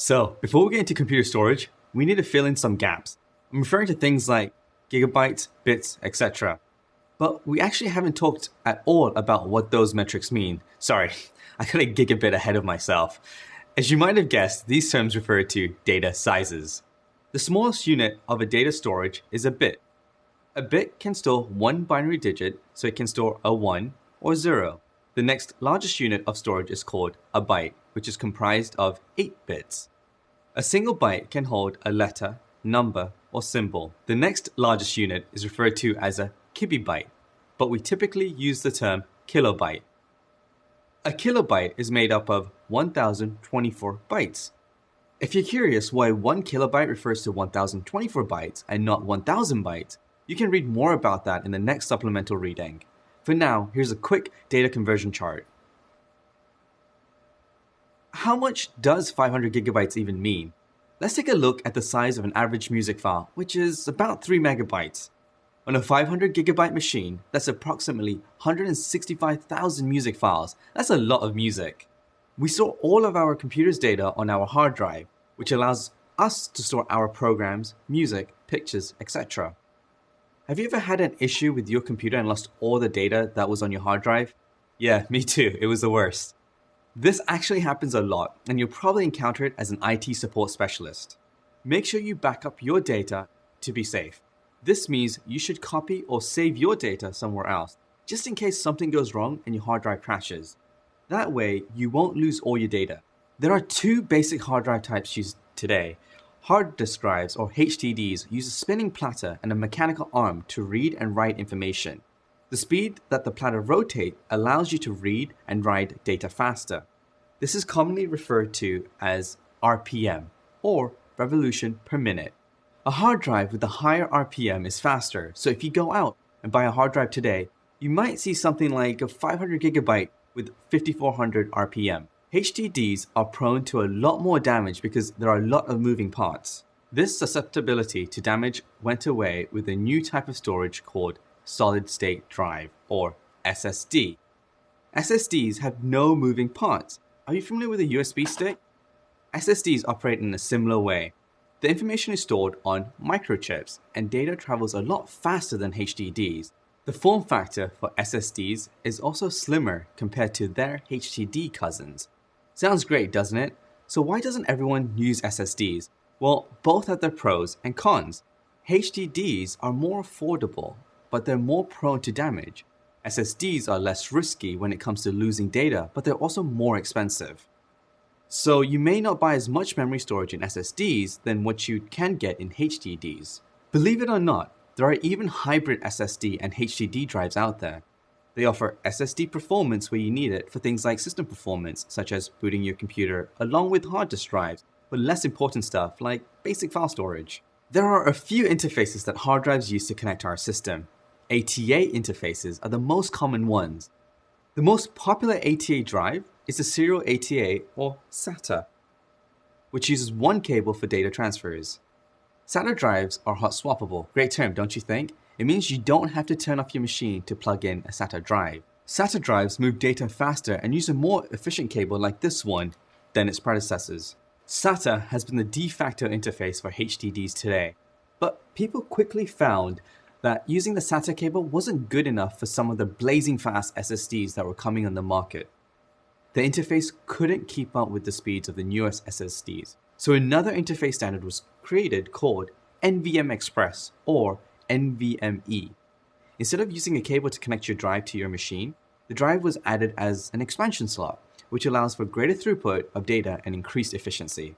So, before we get into computer storage, we need to fill in some gaps. I'm referring to things like gigabytes, bits, etc. But we actually haven't talked at all about what those metrics mean. Sorry, I got a gigabit ahead of myself. As you might have guessed, these terms refer to data sizes. The smallest unit of a data storage is a bit. A bit can store one binary digit, so it can store a 1 or 0. The next largest unit of storage is called a byte, which is comprised of 8 bits. A single byte can hold a letter, number, or symbol. The next largest unit is referred to as a kibibyte, but we typically use the term kilobyte. A kilobyte is made up of 1024 bytes. If you're curious why 1 kilobyte refers to 1024 bytes and not 1000 bytes, you can read more about that in the next supplemental reading. For now, here's a quick data conversion chart. How much does 500 gigabytes even mean? Let's take a look at the size of an average music file, which is about 3 megabytes. On a 500 gigabyte machine, that's approximately 165,000 music files. That's a lot of music. We store all of our computer's data on our hard drive, which allows us to store our programs, music, pictures, etc. Have you ever had an issue with your computer and lost all the data that was on your hard drive? Yeah, me too. It was the worst. This actually happens a lot, and you'll probably encounter it as an IT support specialist. Make sure you back up your data to be safe. This means you should copy or save your data somewhere else, just in case something goes wrong and your hard drive crashes. That way, you won't lose all your data. There are two basic hard drive types used today. Hard disk drives, or HDDs, use a spinning platter and a mechanical arm to read and write information. The speed that the platter rotates allows you to read and write data faster. This is commonly referred to as RPM, or revolution per minute. A hard drive with a higher RPM is faster, so if you go out and buy a hard drive today, you might see something like a 500 gigabyte with 5400 RPM. HDDs are prone to a lot more damage because there are a lot of moving parts. This susceptibility to damage went away with a new type of storage called solid state drive, or SSD. SSDs have no moving parts. Are you familiar with a USB stick? SSDs operate in a similar way. The information is stored on microchips, and data travels a lot faster than HDDs. The form factor for SSDs is also slimmer compared to their HDD cousins. Sounds great, doesn't it? So why doesn't everyone use SSDs? Well, both have their pros and cons. HDDs are more affordable but they're more prone to damage. SSDs are less risky when it comes to losing data, but they're also more expensive. So you may not buy as much memory storage in SSDs than what you can get in HDDs. Believe it or not, there are even hybrid SSD and HDD drives out there. They offer SSD performance where you need it for things like system performance, such as booting your computer, along with hard disk drives, but less important stuff like basic file storage. There are a few interfaces that hard drives use to connect to our system, ATA interfaces are the most common ones. The most popular ATA drive is the serial ATA or SATA, which uses one cable for data transfers. SATA drives are hot swappable. Great term, don't you think? It means you don't have to turn off your machine to plug in a SATA drive. SATA drives move data faster and use a more efficient cable like this one than its predecessors. SATA has been the de facto interface for HDDs today, but people quickly found that using the SATA cable wasn't good enough for some of the blazing fast SSDs that were coming on the market. The interface couldn't keep up with the speeds of the newest SSDs, so another interface standard was created called NVM Express or NVMe. Instead of using a cable to connect your drive to your machine, the drive was added as an expansion slot, which allows for greater throughput of data and increased efficiency.